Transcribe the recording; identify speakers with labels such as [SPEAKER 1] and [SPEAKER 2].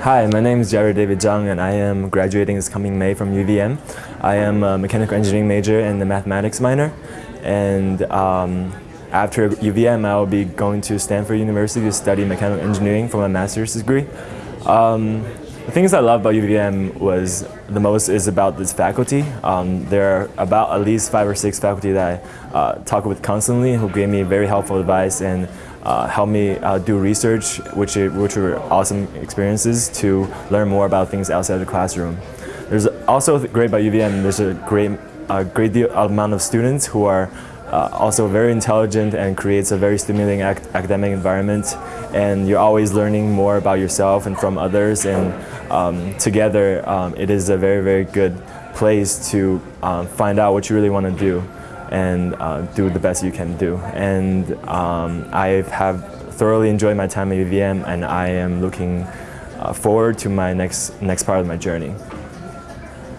[SPEAKER 1] Hi, my name is Jared David Zhang and I am graduating this coming May from UVM. I am a mechanical engineering major and a mathematics minor and um, after UVM I will be going to Stanford University to study mechanical engineering for my master's degree. Um, the things I love about UVM was the most is about this faculty. Um, there are about at least five or six faculty that I uh, talk with constantly who gave me very helpful advice and uh, helped me uh, do research, which, which were awesome experiences to learn more about things outside the classroom. There's also great about UVM, there's a great, a great deal, amount of students who are uh, also very intelligent and creates a very stimulating ac academic environment. And you're always learning more about yourself and from others. And um, together um, it is a very very good place to um, find out what you really want to do and uh, do the best you can do. And um, I have thoroughly enjoyed my time at UVM and I am looking uh, forward to my next, next part of my journey.